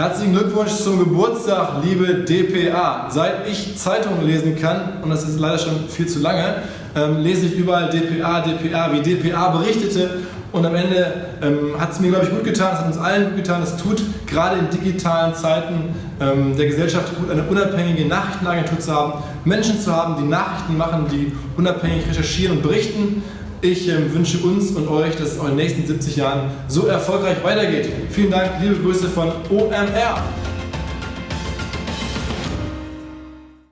Herzlichen Glückwunsch zum Geburtstag, liebe DPA. Seit ich Zeitungen lesen kann, und das ist leider schon viel zu lange, ähm, lese ich überall DPA, DPA, wie DPA berichtete. Und am Ende ähm, hat es mir, glaube ich, gut getan, es hat uns allen gut getan. Es tut gerade in digitalen Zeiten ähm, der Gesellschaft gut, eine unabhängige Nachrichtenagentur zu haben, Menschen zu haben, die Nachrichten machen, die unabhängig recherchieren und berichten. Ich ähm, wünsche uns und euch, dass es in den nächsten 70 Jahren so erfolgreich weitergeht. Vielen Dank, liebe Grüße von OMR.